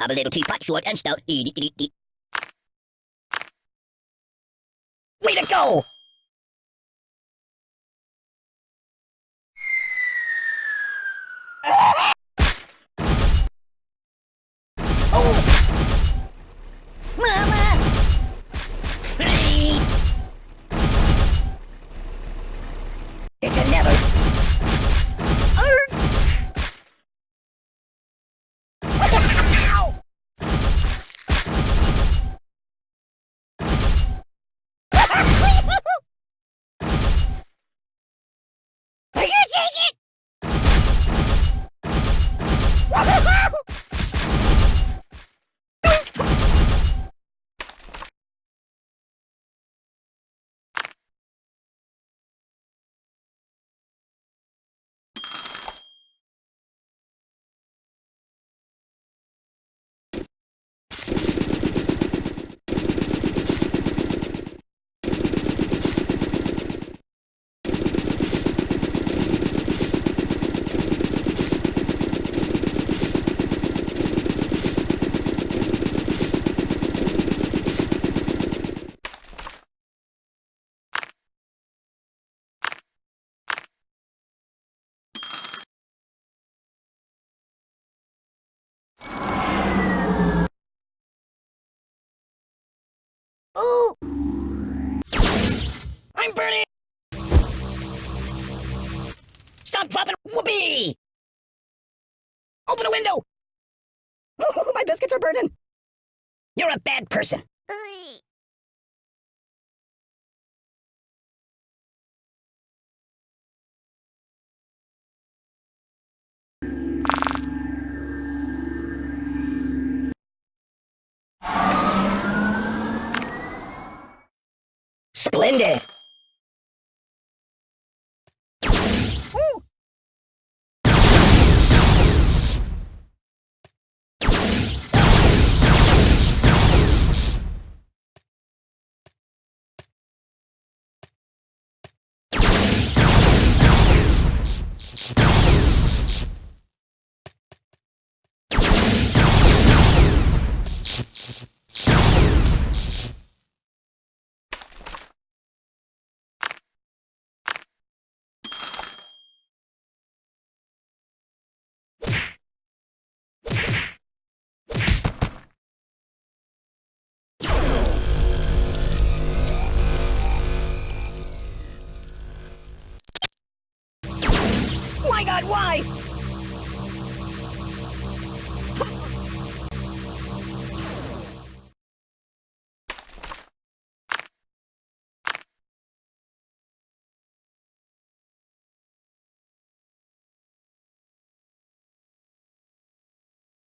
I'm a little teapot, short and stout. Way to go! Oh! Mama! It's a never. Arr! Ow! Are you take it? Ooh! I'm burning! Stop dropping! Whoopee! Open a window! my biscuits are burning! You're a bad person. Splendid! God, why?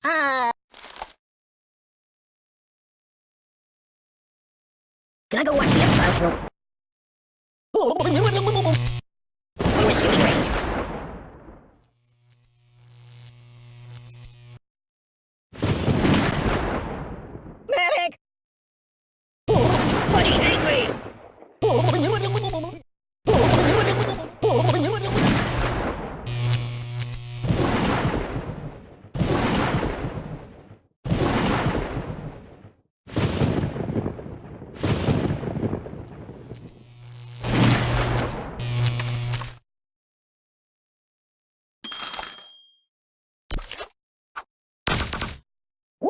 Ah. Can I go watch the X-Files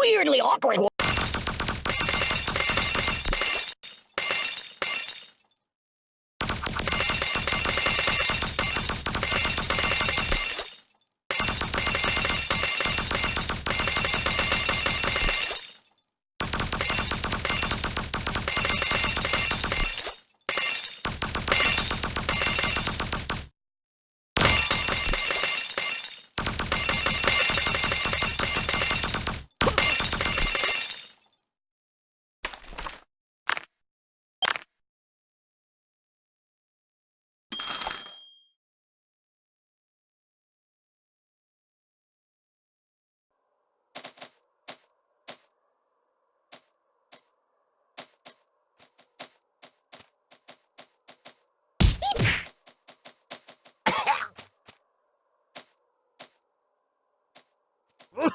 Weirdly awkward.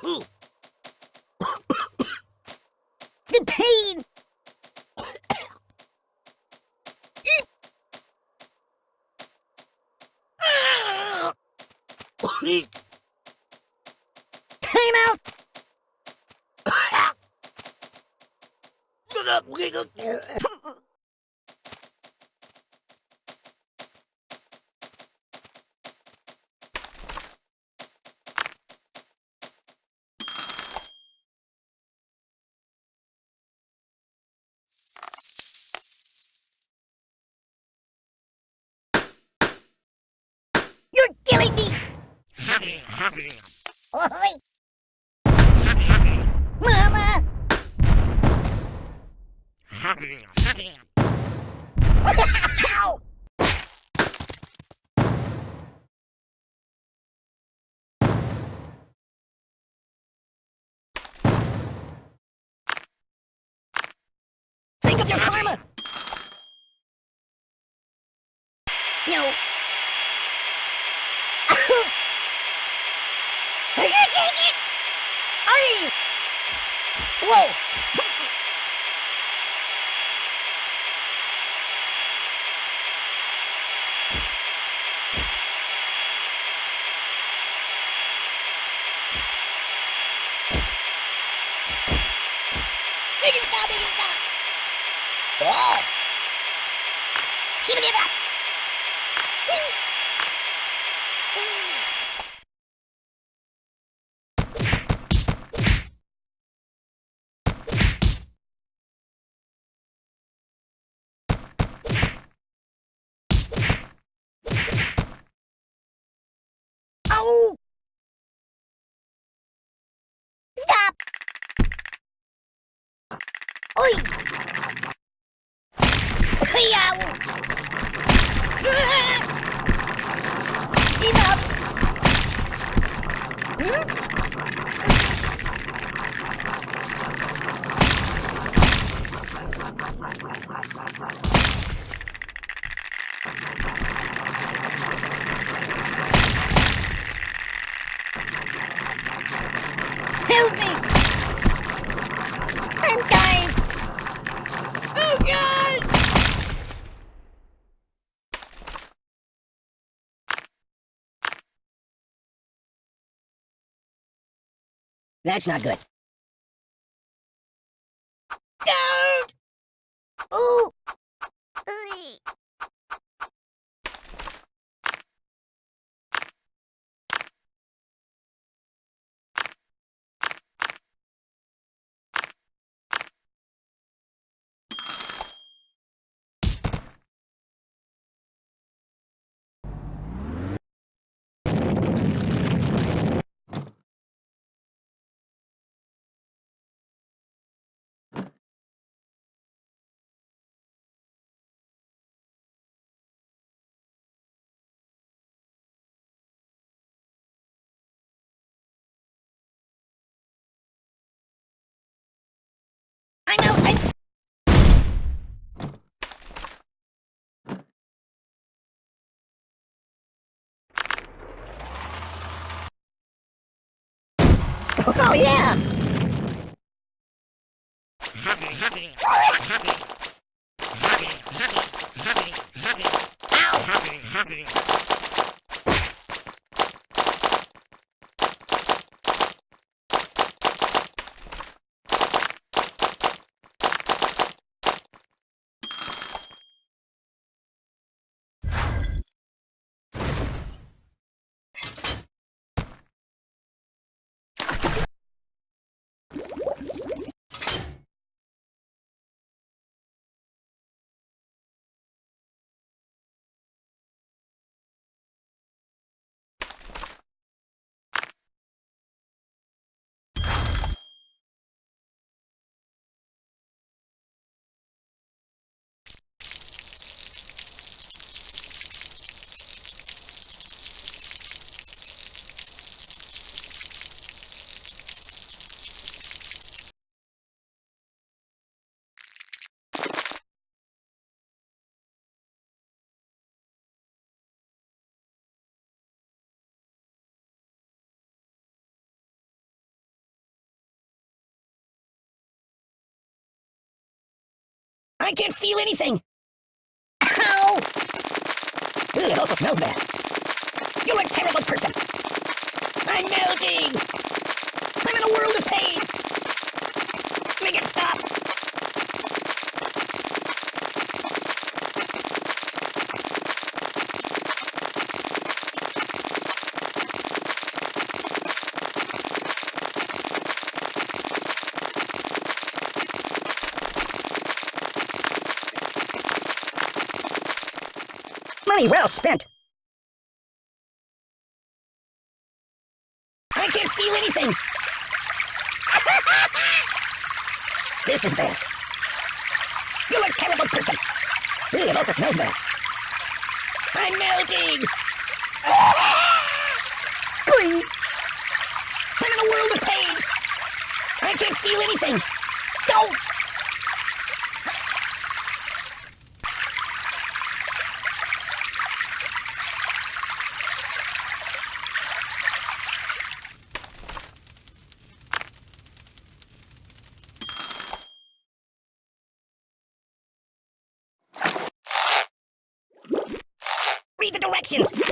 the pain! Time out! Mama! Ow! Think of your karma! No. That's not good. Don't! Ooh! Ugh. I know, I... Oh, yeah! I can't feel anything! Ow! Ugh, it also smells bad. You're a terrible person! I'm melting! I'm in a world of pain! Make it stop! Money well spent. I can't feel anything. this is bad. You're a terrible person. Really, it also smells bad. I'm melting. Glee. I'm in a world of pain. I can't feel anything. Don't. Синс.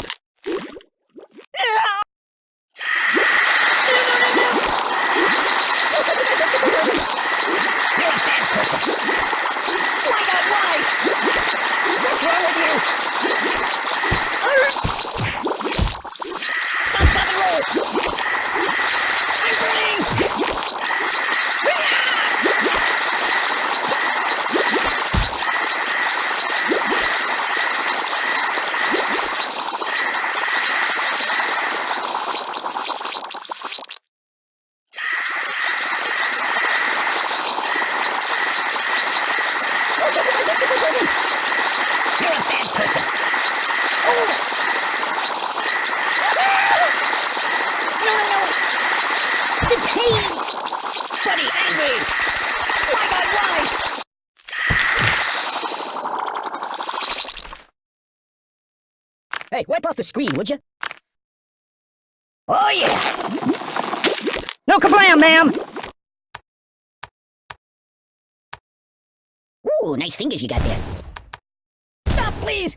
Hey, wipe off the screen, would you? Oh, yeah. No kablam, ma'am. Ooh, nice fingers you got there. Stop, please!